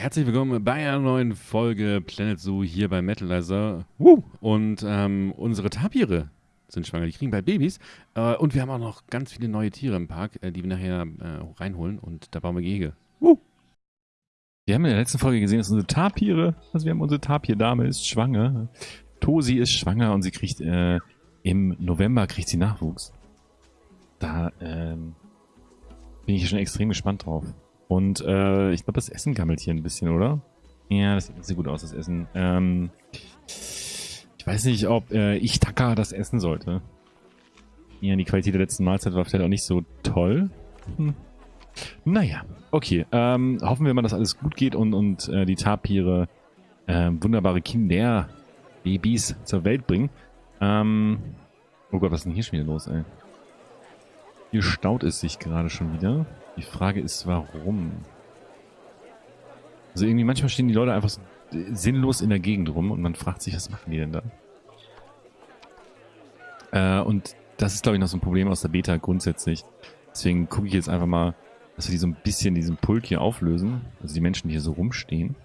Herzlich willkommen bei einer neuen Folge Planet Zoo hier bei Metalizer. Woo! Und ähm, unsere Tapire sind schwanger, die kriegen bald Babys. Äh, und wir haben auch noch ganz viele neue Tiere im Park, äh, die wir nachher äh, reinholen. Und da bauen wir Gehege. Woo! Wir haben in der letzten Folge gesehen, dass unsere Tapire, also wir haben unsere Tapir-Dame ist schwanger. Tosi ist schwanger und sie kriegt äh, im November kriegt sie Nachwuchs. Da ähm, bin ich schon extrem gespannt drauf. Und äh, ich glaube, das Essen gammelt hier ein bisschen, oder? Ja, das sieht so gut aus, das Essen. Ähm, ich weiß nicht, ob äh, ich Taka das essen sollte. Ja, die Qualität der letzten Mahlzeit war vielleicht auch nicht so toll. Hm. Naja, okay. Ähm, hoffen wir mal, dass alles gut geht und, und äh, die Tapire äh, wunderbare Kinder-Babys zur Welt bringen. Ähm, oh Gott, was ist denn hier schon wieder los, ey? Hier staut es sich gerade schon wieder. Die Frage ist, warum? Also irgendwie manchmal stehen die Leute einfach so sinnlos in der Gegend rum und man fragt sich, was machen die denn da? Äh, und das ist, glaube ich, noch so ein Problem aus der Beta grundsätzlich. Deswegen gucke ich jetzt einfach mal, dass wir die so ein bisschen diesen Pulk hier auflösen. Also die Menschen, die hier so rumstehen.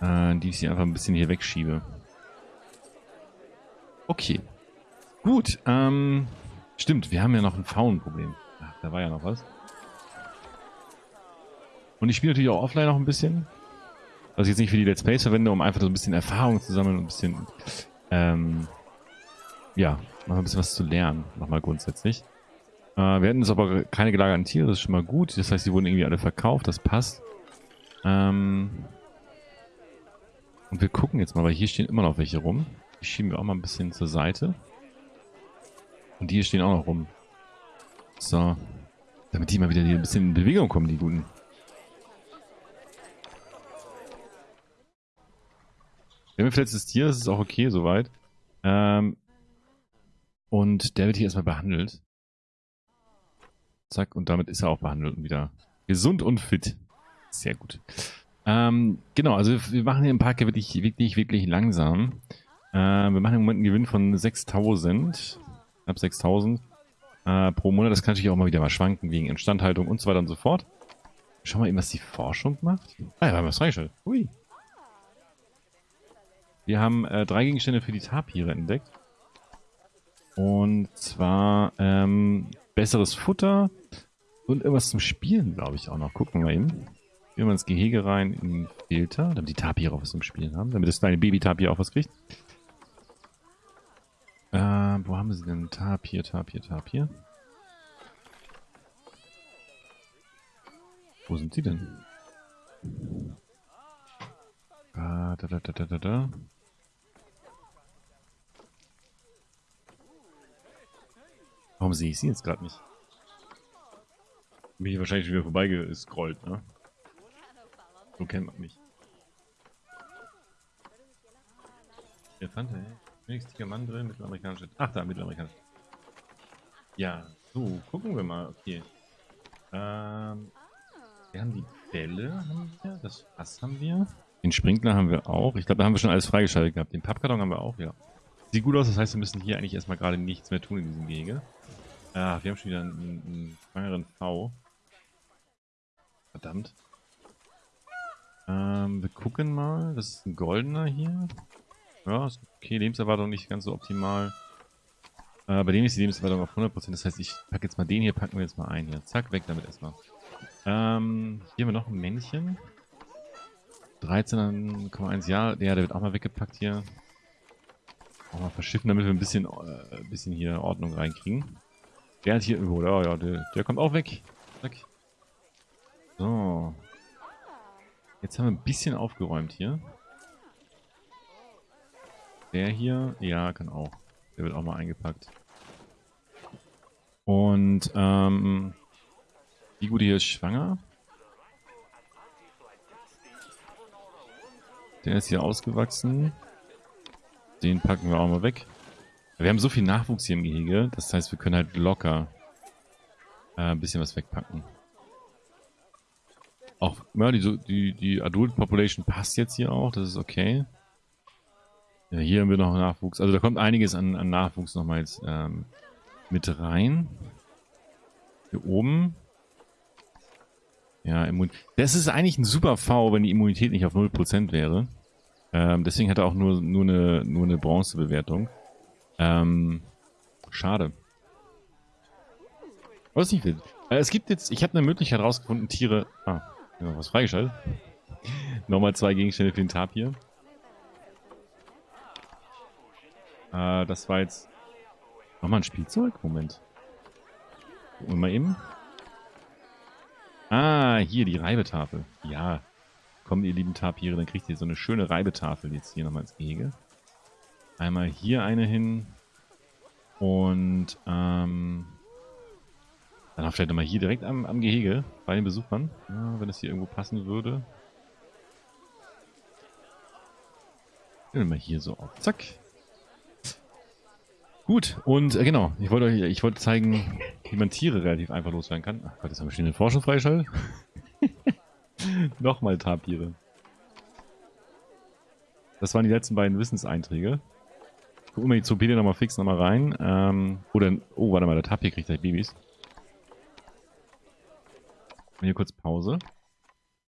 Äh, die ich hier einfach ein bisschen hier wegschiebe. Okay. Gut, ähm... Stimmt, wir haben ja noch ein Faunenproblem. Ach, da war ja noch was. Und ich spiele natürlich auch offline noch ein bisschen. Was ich jetzt nicht für die Let's Plays verwende, um einfach so ein bisschen Erfahrung zu sammeln und ein bisschen, ähm, ja, noch ein bisschen was zu lernen, nochmal grundsätzlich. Äh, wir hatten jetzt aber keine gelagerten Tiere, das ist schon mal gut. Das heißt, die wurden irgendwie alle verkauft, das passt. Ähm, und wir gucken jetzt mal, weil hier stehen immer noch welche rum. Die schieben wir auch mal ein bisschen zur Seite. Und die hier stehen auch noch rum. So. Damit die mal wieder ein bisschen in Bewegung kommen, die guten. Wir haben ein verletztes Tier, das ist auch okay soweit. Ähm, und der wird hier erstmal behandelt. Zack, und damit ist er auch behandelt und wieder gesund und fit. Sehr gut. Ähm, genau, also wir machen hier im Park wirklich, wirklich, wirklich langsam. Äh, wir machen im Moment einen Gewinn von 6000. Knapp 6000 äh, pro Monat. Das kann natürlich auch mal wieder mal schwanken wegen Instandhaltung und so weiter und so fort. Schau mal eben, was die Forschung macht. Ah ja, wir haben was freigeschaltet. Ui. Wir haben äh, drei Gegenstände für die Tapire entdeckt. Und zwar ähm, besseres Futter und irgendwas zum Spielen, glaube ich, auch noch. Gucken wir mal eben. Gehen wir ins Gehege rein, in den Filter, damit die Tapire auch was zum Spielen haben, damit das kleine Baby-Tapir auch was kriegt. Haben sie denn? Tapir, Tapir, Tapir. Wo sind sie denn? Ah, da, da, da, da, da, da. Warum sehe ich sie jetzt gerade nicht? Bin ich wahrscheinlich wieder vorbeigescrollt, ne? So kennt man mich. Elefant, ey. Mann drin, mittelamerikanische. Ach, da, mittelamerikanische. Ja, so, gucken wir mal. Okay. Ähm, wir haben die Bälle, haben wir. Das Fass haben wir. Den Sprinkler haben wir auch. Ich glaube, da haben wir schon alles freigeschaltet gehabt. Den Pappkarton haben wir auch, ja. Sieht gut aus, das heißt, wir müssen hier eigentlich erstmal gerade nichts mehr tun in diesem Gehege. Ach, wir haben schon wieder einen, einen schwangeren V. Verdammt. Ähm, wir gucken mal. Das ist ein goldener hier. Ja, ist okay. Lebenserwartung nicht ganz so optimal. Äh, bei dem ist die Lebenserwartung auf 100%. Das heißt, ich packe jetzt mal den hier, packen wir jetzt mal ein hier. Zack, weg damit erstmal. Ähm, hier haben wir noch ein Männchen. 13,1 Jahre. Ja, der wird auch mal weggepackt hier. Auch mal verschiffen, damit wir ein bisschen, äh, ein bisschen hier Ordnung reinkriegen. Der hat hier irgendwo, ja, ja, der, der kommt auch weg. Zack. So. Jetzt haben wir ein bisschen aufgeräumt hier. Der hier, ja, kann auch. Der wird auch mal eingepackt. Und, ähm, die gute hier ist schwanger. Der ist hier ausgewachsen. Den packen wir auch mal weg. Wir haben so viel Nachwuchs hier im Gehege, das heißt, wir können halt locker äh, ein bisschen was wegpacken. Auch, ja, die, die, die Adult Population passt jetzt hier auch, das ist okay. Ja, hier haben wir noch Nachwuchs. Also da kommt einiges an, an Nachwuchs nochmal jetzt ähm, mit rein. Hier oben. Ja, Immun das ist eigentlich ein super V, wenn die Immunität nicht auf 0% wäre. Ähm, deswegen hat er auch nur, nur eine, nur eine Bronzebewertung. Ähm, schade. Was nicht will. Äh, es gibt jetzt, ich habe eine Möglichkeit rausgefunden, Tiere... Ah, noch was freigeschaltet. Nochmal zwei Gegenstände für den Tapir. Äh, das war jetzt... Nochmal ein Spielzeug? Moment. Gucken wir mal eben. Ah, hier die Reibetafel. Ja. Kommt ihr lieben Tapire, dann kriegt ihr so eine schöne Reibetafel jetzt hier nochmal ins Gehege. Einmal hier eine hin. Und ähm, dann auch vielleicht nochmal hier direkt am, am Gehege bei den Besuchern. Ja, wenn es hier irgendwo passen würde. Mal hier so auf. Zack. Gut, und äh, genau, ich wollte euch, ich wollte zeigen, wie man Tiere relativ einfach loswerden kann. Ach Gott, jetzt haben wir schon den Forschung freigeschaltet. Nochmal Tapire. Das waren die letzten beiden Wissenseinträge. Gucken wir die Zoopede nochmal fix nochmal rein. Ähm, oder, oh, warte mal, der Tapir kriegt gleich Babys. Hier kurz Pause.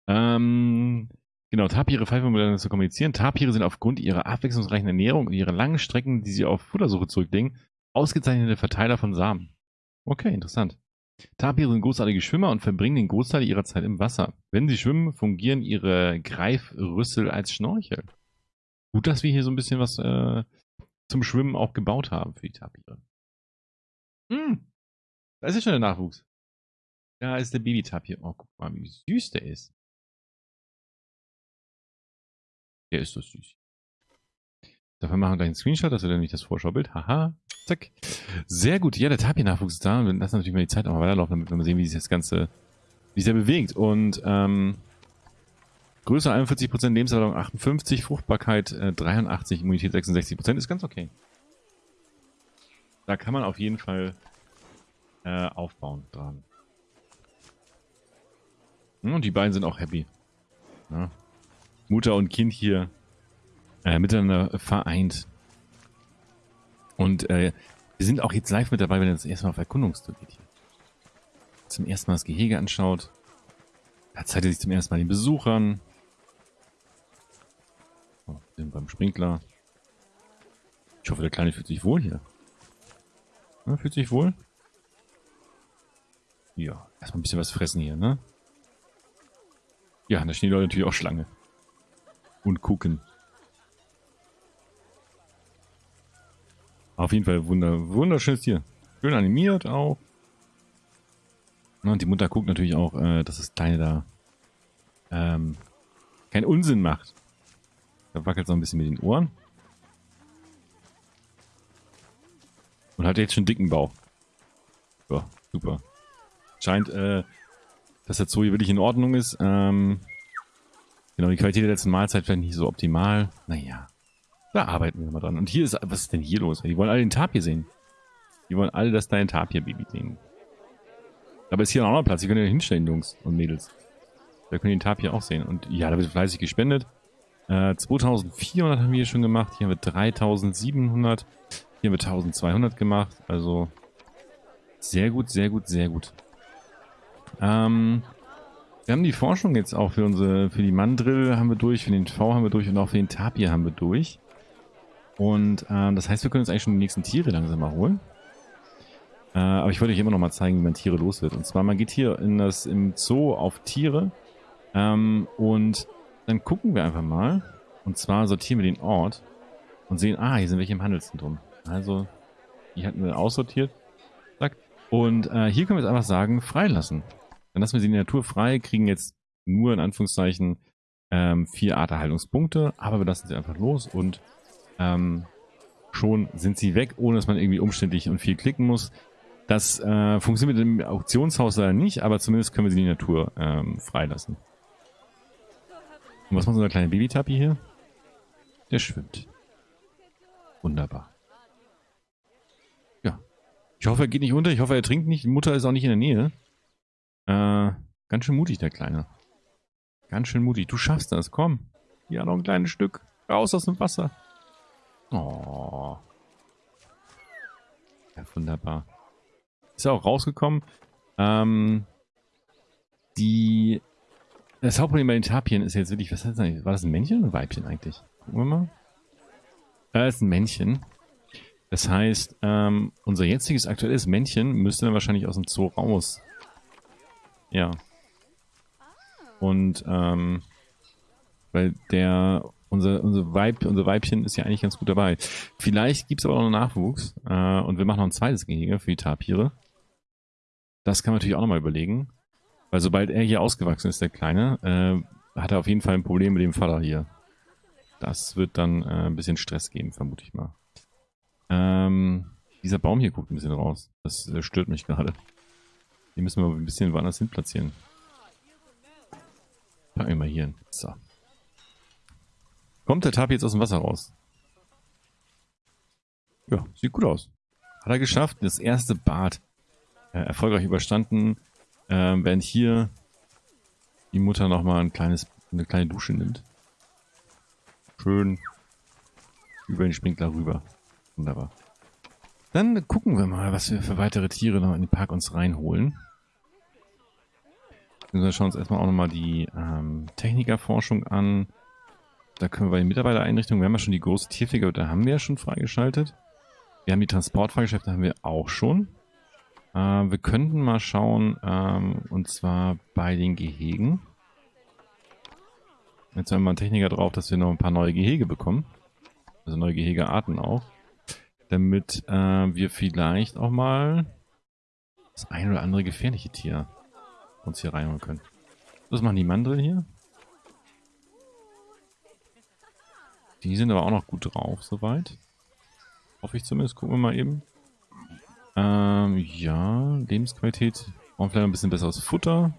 Ähm, genau, Tapire pfeifen miteinander zu kommunizieren. Tapire sind aufgrund ihrer abwechslungsreichen Ernährung und ihrer langen Strecken, die sie auf Futtersuche zurücklegen, ausgezeichnete Verteiler von Samen. Okay, interessant. Tapire sind großartige Schwimmer und verbringen den Großteil ihrer Zeit im Wasser. Wenn sie schwimmen, fungieren ihre Greifrüssel als Schnorchel. Gut, dass wir hier so ein bisschen was äh, zum Schwimmen auch gebaut haben für die Tapire. Hm, da ist ja schon der Nachwuchs. Da ist der Baby-Tapir. Oh, guck mal, wie süß der ist. Der ist so süß. Dafür machen wir gleich einen Screenshot, dass wir dann nicht das Vorschaubild. Haha. Zack. Sehr gut. Ja, der Tapir-Nachwuchs ist da. Wir lassen natürlich mal die Zeit auch mal weiterlaufen, damit wir mal sehen, wie sich das Ganze, wie sich bewegt. Und, ähm, Größe 41%, Lebenserwartung 58, Fruchtbarkeit äh, 83, Immunität 66%, ist ganz okay. Da kann man auf jeden Fall äh, aufbauen dran. Und die beiden sind auch happy. Ja. Mutter und Kind hier äh, miteinander vereint. Und äh, wir sind auch jetzt live mit dabei, wenn ihr das erste Mal auf Erkundungstour geht hier. Zum ersten Mal das Gehege anschaut. Da zeigt er sich zum ersten Mal den Besuchern. Oh, sind beim Sprinkler. Ich hoffe, der Kleine fühlt sich wohl hier. Ja, fühlt sich wohl? Ja, erstmal ein bisschen was fressen hier, ne? Ja, da stehen die Leute natürlich auch Schlange. Und gucken. Auf jeden Fall wunder, wunderschönes Tier. Schön animiert auch. Und die Mutter guckt natürlich auch, äh, dass das Kleine da ähm, keinen Unsinn macht. Da wackelt so ein bisschen mit den Ohren. Und hat jetzt schon dicken Bauch. Ja, super. Scheint, äh, dass der Zoo hier wirklich in Ordnung ist. Ähm, genau, die Qualität der letzten Mahlzeit vielleicht nicht so optimal. Naja, da arbeiten wir mal dran. Und hier ist, was ist denn hier los? Die wollen alle den Tapir sehen. Die wollen alle das dein Tapir-Baby sehen. Aber ist hier auch noch Platz. Die können ja hinstellen, Jungs und Mädels. Da können die den Tapir auch sehen. Und ja, da wird fleißig gespendet. Äh, 2400 haben wir hier schon gemacht. Hier haben wir 3700. Hier haben wir 1200 gemacht. Also sehr gut, sehr gut, sehr gut. Ähm, wir haben die Forschung jetzt auch für unsere, für die Mandrill haben wir durch, für den V haben wir durch und auch für den Tapir haben wir durch. Und ähm, das heißt, wir können uns eigentlich schon die nächsten Tiere langsam mal holen. Äh, aber ich wollte euch immer noch mal zeigen, wie man Tiere los wird. Und zwar, man geht hier in das, im Zoo auf Tiere ähm, und dann gucken wir einfach mal. Und zwar sortieren wir den Ort und sehen, ah, hier sind welche im Handelszentrum. Also, die hatten wir aussortiert. Zack. Und äh, hier können wir jetzt einfach sagen, freilassen. Dann lassen wir sie in der Natur frei, kriegen jetzt nur in Anführungszeichen ähm, vier Arterhaltungspunkte, aber wir lassen sie einfach los und ähm, schon sind sie weg, ohne dass man irgendwie umständlich und viel klicken muss. Das äh, funktioniert mit dem Auktionshaus leider nicht, aber zumindest können wir sie in die Natur ähm, freilassen. Und was macht unser kleiner Babytappi hier? Der schwimmt. Wunderbar. Ja. Ich hoffe, er geht nicht unter. Ich hoffe, er trinkt nicht. Mutter ist auch nicht in der Nähe. Äh, ganz schön mutig, der Kleine. Ganz schön mutig. Du schaffst das, komm. Ja, noch ein kleines Stück. Raus aus dem Wasser. Oh. Ja, wunderbar. Ist er auch rausgekommen. Ähm, Die, das Hauptproblem bei den Tapien ist jetzt wirklich, was heißt das eigentlich? War das ein Männchen oder ein Weibchen eigentlich? Gucken wir mal. Äh, ist ein Männchen. Das heißt, ähm, unser jetziges aktuelles Männchen müsste dann wahrscheinlich aus dem Zoo raus. Ja. Und, ähm, weil der, unser, unser, Weib, unser Weibchen ist ja eigentlich ganz gut dabei. Vielleicht gibt es aber auch noch Nachwuchs. Äh, und wir machen noch ein zweites Gehege für die Tapire. Das kann man natürlich auch nochmal überlegen. Weil sobald er hier ausgewachsen ist, der Kleine, äh, hat er auf jeden Fall ein Problem mit dem Vater hier. Das wird dann äh, ein bisschen Stress geben, vermute ich mal. Ähm, dieser Baum hier guckt ein bisschen raus. Das äh, stört mich gerade. Den müssen wir ein bisschen woanders hin platzieren. Packen wir mal hier hin. So. Kommt der Tab jetzt aus dem Wasser raus? Ja, sieht gut aus. Hat er geschafft. Das erste Bad äh, erfolgreich überstanden. Äh, während hier die Mutter nochmal ein kleines, eine kleine Dusche nimmt. Schön über den Sprinkler rüber. Wunderbar. Dann gucken wir mal, was wir für weitere Tiere noch in den Park uns reinholen. Wir schauen uns erstmal auch nochmal die ähm, Technikerforschung an. Da können wir bei den Mitarbeitereinrichtungen, wir haben ja schon die große Tierpflege, da haben wir ja schon freigeschaltet. Wir haben die Transportfahrgeschäfte, haben wir auch schon. Äh, wir könnten mal schauen, ähm, und zwar bei den Gehegen. Jetzt haben wir einen Techniker drauf, dass wir noch ein paar neue Gehege bekommen. Also neue Gehegearten auch. Damit äh, wir vielleicht auch mal das ein oder andere gefährliche Tier uns hier reinholen können. Was machen die Mandrill hier? Die sind aber auch noch gut drauf, soweit. Hoffe ich zumindest. Gucken wir mal eben. Ähm, ja, Lebensqualität. Brauchen vielleicht ein bisschen besseres Futter.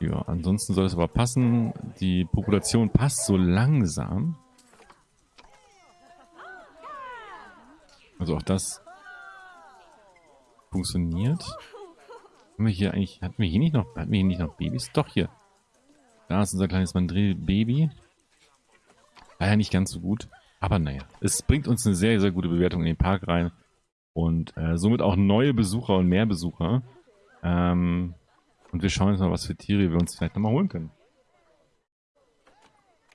Ja, ansonsten soll es aber passen. Die Population passt so langsam. Also auch das funktioniert. Haben wir hier eigentlich, hatten wir hier nicht noch, hatten wir hier nicht noch Babys? Doch, hier. Da ist unser kleines Mandrill-Baby. Leider nicht ganz so gut. Aber naja, es bringt uns eine sehr, sehr gute Bewertung in den Park rein. Und äh, somit auch neue Besucher und mehr Besucher. Ähm, und wir schauen jetzt mal, was für Tiere wir uns vielleicht nochmal holen können.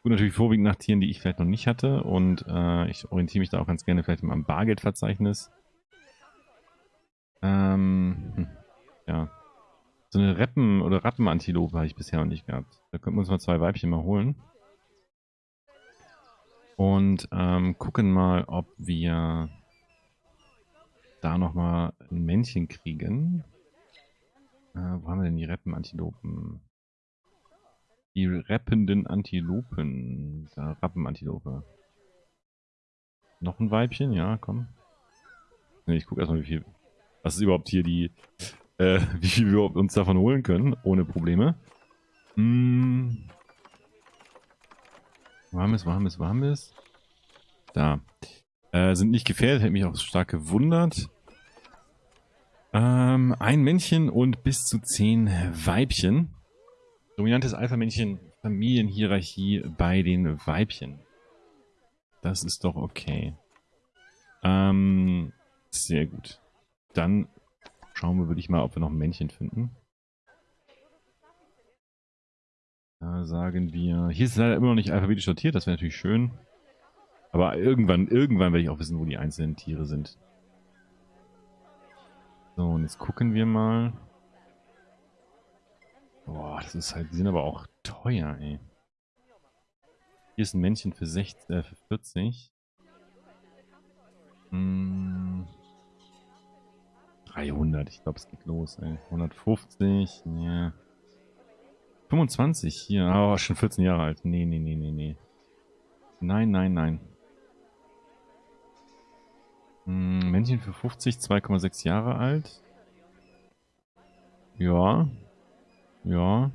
Gut, natürlich vorwiegend nach Tieren, die ich vielleicht noch nicht hatte. Und äh, ich orientiere mich da auch ganz gerne vielleicht mal am Bargeldverzeichnis. Ähm, hm, ja. So eine Reppen- oder Rappenantilope habe ich bisher noch nicht gehabt. Da könnten wir uns mal zwei Weibchen mal holen. Und ähm, gucken mal, ob wir da nochmal ein Männchen kriegen. Äh, wo haben wir denn die Rappenantilopen? Die rappenden Antilopen. Da, Rappenantilope. Noch ein Weibchen? Ja, komm. Ich gucke erstmal, wie viel. Was ist überhaupt hier die. Äh, wie viel wir uns davon holen können, ohne Probleme. Hm. Wo haben wir es, wo haben wir es, wo haben wir es? Da. Äh, sind nicht gefährdet, hätte mich auch stark gewundert. Ähm, ein Männchen und bis zu zehn Weibchen. Dominantes Alpha-Männchen, Familienhierarchie bei den Weibchen. Das ist doch okay. Ähm, sehr gut. Dann schauen wir, würde ich mal, ob wir noch ein Männchen finden. Da sagen wir... Hier ist es leider immer noch nicht alphabetisch sortiert, das wäre natürlich schön. Aber irgendwann, irgendwann werde ich auch wissen, wo die einzelnen Tiere sind. So, und jetzt gucken wir mal. Boah, das ist halt, die sind aber auch teuer, ey. Hier ist ein Männchen für, 60, äh, für 40. Hm. 300, ich glaube, es geht los, ey. 150, ja. 25 hier, oh, schon 14 Jahre alt. Nee, nee, nee, nee, nee. Nein, nein, nein. Hm, Männchen für 50, 2,6 Jahre alt. Ja, ja.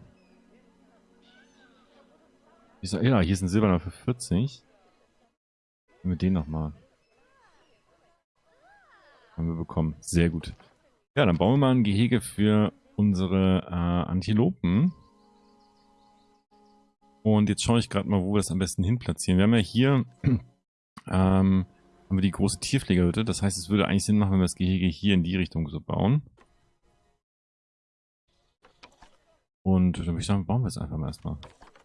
Ich ja, hier ist ein Silberner für 40. Mit den nochmal. Haben wir bekommen. Sehr gut. Ja, dann bauen wir mal ein Gehege für unsere äh, Antilopen. Und jetzt schaue ich gerade mal, wo wir es am besten hin platzieren. Wir haben ja hier ähm, haben wir die große Tierpflegerhütte. Das heißt, es würde eigentlich Sinn machen, wenn wir das Gehege hier in die Richtung so bauen. Und dann würde ich sagen, bauen wir es einfach mal erstmal.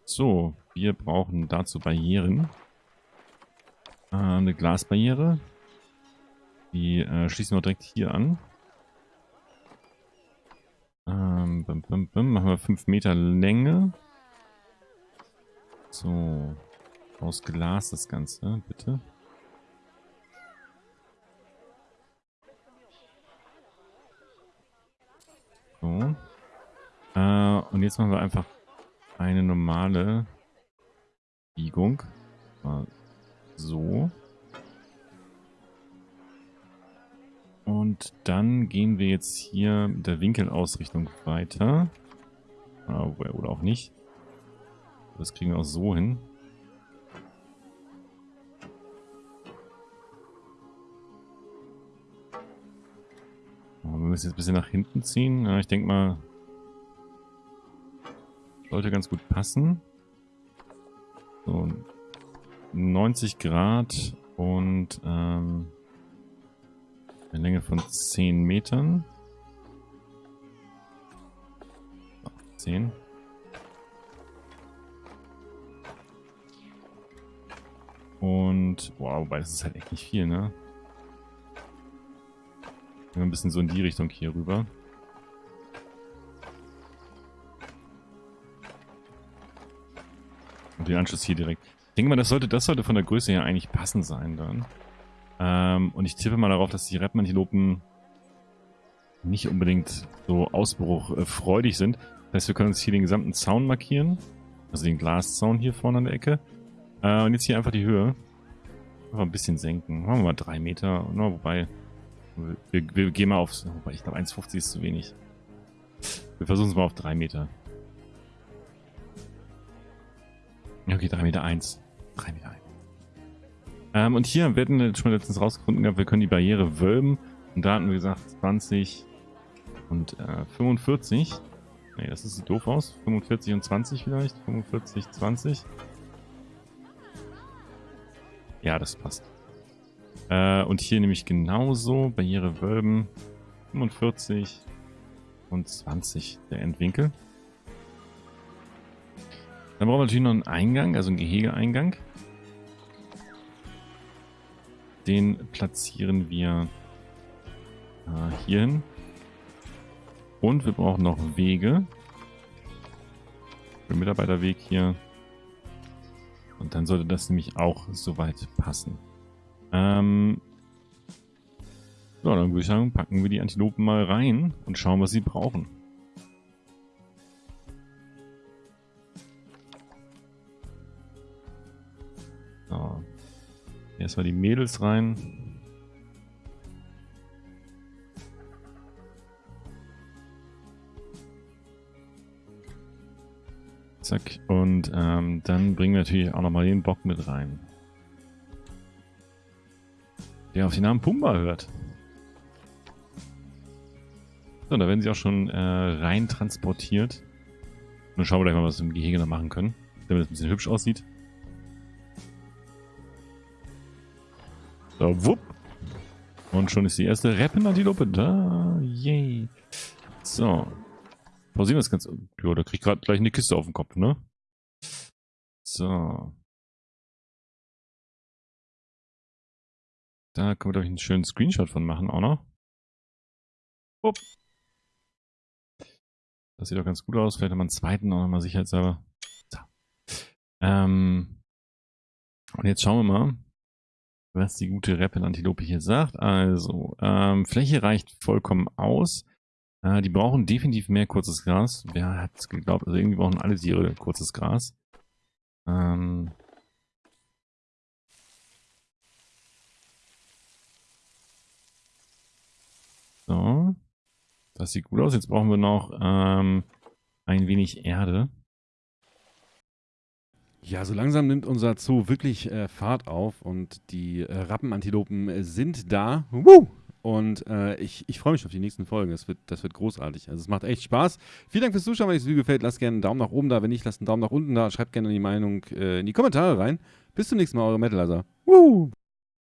So, wir brauchen dazu Barrieren. Äh, eine Glasbarriere. Die äh, schließen wir direkt hier an. Ähm, bim, bim, bim. Machen wir 5 Meter Länge. So. Aus Glas das Ganze, bitte. So. Äh, und jetzt machen wir einfach eine normale Biegung. So. Und dann gehen wir jetzt hier mit der Winkelausrichtung weiter. Oder auch nicht. Das kriegen wir auch so hin. Wir müssen jetzt ein bisschen nach hinten ziehen. Ja, ich denke mal, sollte ganz gut passen. So, 90 Grad und ähm, eine Länge von 10 Metern. 10. Und, wow, wobei das ist halt echt nicht viel, ne? Ein bisschen so in die Richtung hier rüber. Und den Anschluss hier direkt. Ich denke mal, das sollte, das sollte von der Größe her eigentlich passend sein dann. Ähm, und ich tippe mal darauf, dass die Rapmantilopen nicht unbedingt so ausbruchfreudig sind. Das heißt, wir können uns hier den gesamten Zaun markieren. Also den Glaszaun hier vorne an der Ecke. Äh, und jetzt hier einfach die Höhe. Einfach ein bisschen senken. Machen wir mal drei Meter. No, wobei, wir, wir, gehen mal auf... Wobei, ich glaube 1,50 ist zu wenig. Wir versuchen es mal auf drei Meter. Okay, 3 Meter 1. 3 Meter 1. Ähm, und hier werden wir schon letztens rausgefunden gehabt, wir können die Barriere wölben. Und da hatten wir gesagt 20 und äh, 45. Ne, das sieht doof aus. 45 und 20 vielleicht. 45, 20. Ja, das passt. Äh, und hier nämlich genauso. Barriere wölben. 45 und 20 der Endwinkel. Dann brauchen wir natürlich noch einen Eingang, also einen Gehegeeingang. Den platzieren wir äh, hier hin. Und wir brauchen noch Wege. Für den Mitarbeiterweg hier. Und dann sollte das nämlich auch soweit passen. Ähm so, dann würde ich sagen, packen wir die Antilopen mal rein und schauen, was sie brauchen. Erstmal die Mädels rein. Zack. Und ähm, dann bringen wir natürlich auch nochmal den Bock mit rein. Der auf den Namen Pumba hört. So, da werden sie auch schon äh, rein transportiert. Dann schauen wir gleich mal, was wir im Gehege noch machen können. Damit es ein bisschen hübsch aussieht. So, wupp. Und schon ist die erste Rappenantilope da. Yay. So. Pausieren wir das Ganze. Ja, da krieg ich gerade gleich eine Kiste auf den Kopf, ne? So. Da können wir, glaube ich, einen schönen Screenshot von machen auch noch. Upp. Das sieht doch ganz gut aus. Vielleicht haben wir einen zweiten auch nochmal sicherheitshalber. So. Ähm. Und jetzt schauen wir mal, was die gute Rappel-Antilope hier sagt. Also, ähm, Fläche reicht vollkommen aus. Äh, die brauchen definitiv mehr kurzes Gras. Wer hat es geglaubt? Also irgendwie brauchen alle Tiere kurzes Gras. Ähm, so. Das sieht gut aus. Jetzt brauchen wir noch ähm, ein wenig Erde. Ja, so langsam nimmt unser Zoo wirklich äh, Fahrt auf und die äh, Rappenantilopen äh, sind da. Woo! Und äh, ich, ich freue mich auf die nächsten Folgen. Das wird, das wird großartig. Also es macht echt Spaß. Vielen Dank fürs Zuschauen. Wenn euch das Video gefällt, lasst gerne einen Daumen nach oben da. Wenn nicht, lasst einen Daumen nach unten da. Schreibt gerne die Meinung äh, in die Kommentare rein. Bis zum nächsten Mal, eure Metalizer. Woo!